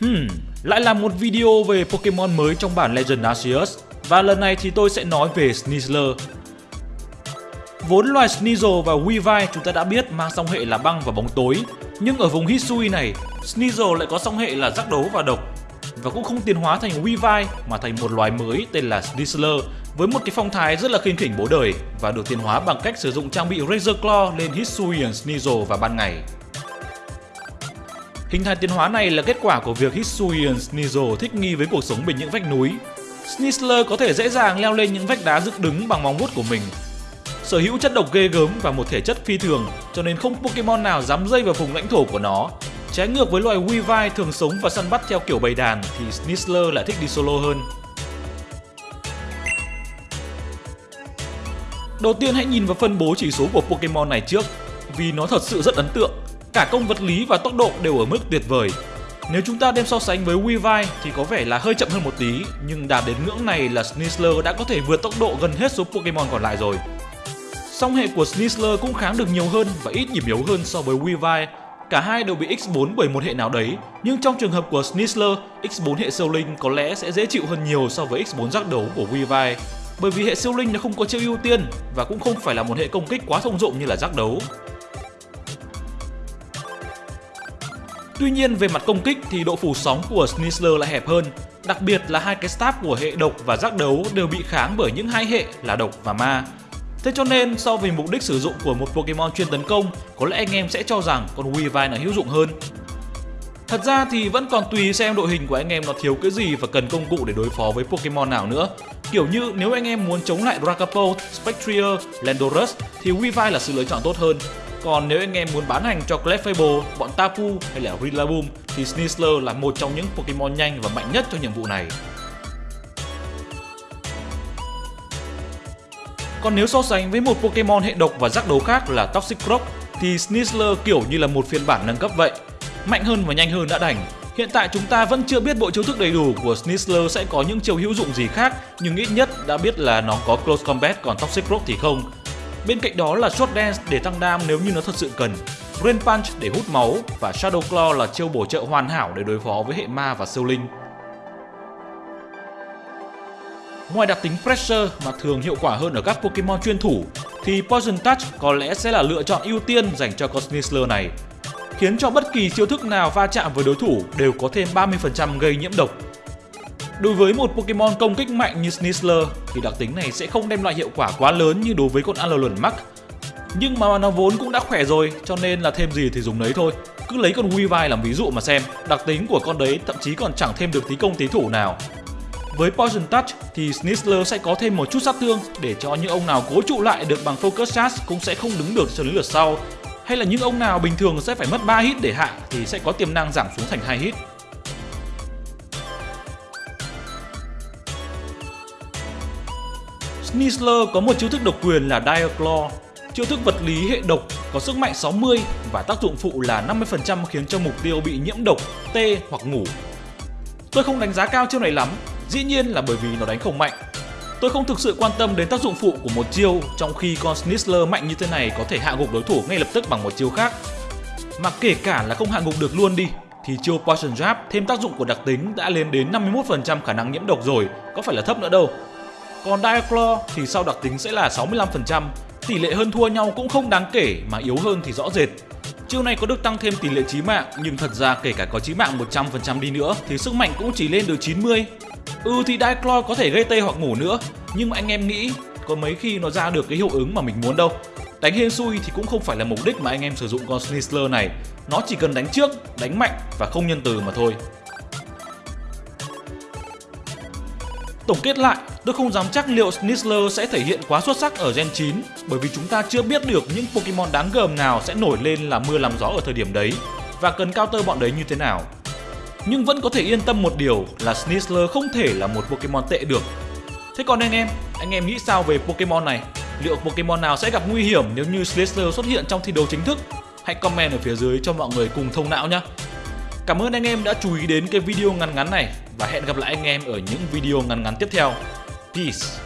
Hmm, lại là một video về Pokemon mới trong bản Legend Arceus và lần này thì tôi sẽ nói về Sneasler. Vốn loài Sneasel và Weavile chúng ta đã biết mang song hệ là băng và bóng tối nhưng ở vùng Hisui này, Sneasel lại có song hệ là rắc đấu và độc và cũng không tiến hóa thành Weavile mà thành một loài mới tên là Sneasler với một cái phong thái rất là khinh khỉnh bố đời và được tiến hóa bằng cách sử dụng trang bị Razor Claw lên Hisuian Sneasel vào ban ngày. Hình thái tiến hóa này là kết quả của việc Hisuian Sneasel thích nghi với cuộc sống bên những vách núi. Sneasler có thể dễ dàng leo lên những vách đá dựng đứng bằng móng vuốt của mình. Sở hữu chất độc ghê gớm và một thể chất phi thường, cho nên không Pokemon nào dám dây vào vùng lãnh thổ của nó. Trái ngược với loài Weavile thường sống và săn bắt theo kiểu bầy đàn thì Sneasler lại thích đi solo hơn. Đầu tiên hãy nhìn vào phân bố chỉ số của Pokemon này trước, vì nó thật sự rất ấn tượng. Cả công vật lý và tốc độ đều ở mức tuyệt vời. Nếu chúng ta đem so sánh với Weavile thì có vẻ là hơi chậm hơn một tí, nhưng đạt đến ngưỡng này là Sneasler đã có thể vượt tốc độ gần hết số Pokemon còn lại rồi. Song hệ của Sneasler cũng kháng được nhiều hơn và ít điểm yếu hơn so với Weavile. Cả hai đều bị X4 bởi một hệ nào đấy, nhưng trong trường hợp của Sneasler, X4 hệ siêu linh có lẽ sẽ dễ chịu hơn nhiều so với X4 giác đấu của Weavile bởi vì hệ siêu linh nó không có chiêu ưu tiên và cũng không phải là một hệ công kích quá thông dụng như là giác đấu. Tuy nhiên về mặt công kích thì độ phủ sóng của Snizzler lại hẹp hơn, đặc biệt là hai cái staff của hệ độc và giác đấu đều bị kháng bởi những hai hệ là độc và ma. Thế cho nên so với mục đích sử dụng của một Pokemon chuyên tấn công, có lẽ anh em sẽ cho rằng con Weavile là hữu dụng hơn. Thật ra thì vẫn còn tùy xem đội hình của anh em nó thiếu cái gì và cần công cụ để đối phó với Pokemon nào nữa. Kiểu như nếu anh em muốn chống lại Dragapult, Spectrier, Landorus thì Weavile là sự lựa chọn tốt hơn. Còn nếu anh em muốn bán hành cho Clefable, bọn Tapu hay là Rillaboom thì Sneasler là một trong những Pokemon nhanh và mạnh nhất cho nhiệm vụ này. Còn nếu so sánh với một Pokemon hệ độc và rắc đấu khác là Toxic Croc thì Sneasler kiểu như là một phiên bản nâng cấp vậy. Mạnh hơn và nhanh hơn đã đành. Hiện tại chúng ta vẫn chưa biết bộ chiêu thức đầy đủ của Sneasler sẽ có những chiêu hữu dụng gì khác, nhưng ít nhất đã biết là nó có Close Combat còn Toxic Croc thì không. Bên cạnh đó là Short Dance để tăng đam nếu như nó thật sự cần, Rain Punch để hút máu và Shadow Claw là chiêu bổ trợ hoàn hảo để đối phó với hệ ma và siêu linh. Ngoài đặc tính Pressure mà thường hiệu quả hơn ở các Pokemon chuyên thủ, thì Poison Touch có lẽ sẽ là lựa chọn ưu tiên dành cho con Snizzler này, khiến cho bất kỳ chiêu thức nào va chạm với đối thủ đều có thêm 30% gây nhiễm độc. Đối với một Pokemon công kích mạnh như Snizzler thì đặc tính này sẽ không đem lại hiệu quả quá lớn như đối với con Alolan Max. Nhưng mà nó vốn cũng đã khỏe rồi cho nên là thêm gì thì dùng đấy thôi. Cứ lấy con Weavile làm ví dụ mà xem, đặc tính của con đấy thậm chí còn chẳng thêm được tí công tí thủ nào. Với Poison Touch thì Snizzler sẽ có thêm một chút sát thương để cho những ông nào cố trụ lại được bằng Focus Charge cũng sẽ không đứng được cho đến lượt sau. Hay là những ông nào bình thường sẽ phải mất 3 hit để hạ thì sẽ có tiềm năng giảm xuống thành 2 hit. Snizzler có một chiêu thức độc quyền là Dire Claw. Chiêu thức vật lý hệ độc có sức mạnh 60 và tác dụng phụ là 50% khiến cho mục tiêu bị nhiễm độc, tê hoặc ngủ. Tôi không đánh giá cao chiêu này lắm Dĩ nhiên là bởi vì nó đánh không mạnh. Tôi không thực sự quan tâm đến tác dụng phụ của một chiêu trong khi con Snizzler mạnh như thế này có thể hạ gục đối thủ ngay lập tức bằng một chiêu khác. Mà kể cả là không hạ gục được luôn đi thì chiêu Poison Jab thêm tác dụng của đặc tính đã lên đến 51% khả năng nhiễm độc rồi, có phải là thấp nữa đâu. Còn Diaclaw thì sau đặc tính sẽ là 65%, tỷ lệ hơn thua nhau cũng không đáng kể mà yếu hơn thì rõ rệt. Chiêu này có được tăng thêm tỷ lệ chí mạng nhưng thật ra kể cả có chí mạng 100% đi nữa thì sức mạnh cũng chỉ lên được 90 Ừ thì Diclor có thể gây tê hoặc ngủ nữa Nhưng mà anh em nghĩ có mấy khi nó ra được cái hiệu ứng mà mình muốn đâu. Đánh hên xui thì cũng không phải là mục đích mà anh em sử dụng con Snizzler này. Nó chỉ cần đánh trước, đánh mạnh và không nhân từ mà thôi. Tổng kết lại, tôi không dám chắc liệu Snizzler sẽ thể hiện quá xuất sắc ở Gen 9 bởi vì chúng ta chưa biết được những Pokemon đáng gờm nào sẽ nổi lên là mưa làm gió ở thời điểm đấy và cần counter bọn đấy như thế nào. Nhưng vẫn có thể yên tâm một điều là Snizzler không thể là một Pokemon tệ được. Thế còn anh em, anh em nghĩ sao về Pokemon này? Liệu Pokemon nào sẽ gặp nguy hiểm nếu như Sneasler xuất hiện trong thi đấu chính thức? Hãy comment ở phía dưới cho mọi người cùng thông não nhé. Cảm ơn anh em đã chú ý đến cái video ngắn ngắn này và hẹn gặp lại anh em ở những video ngắn ngắn tiếp theo. Peace!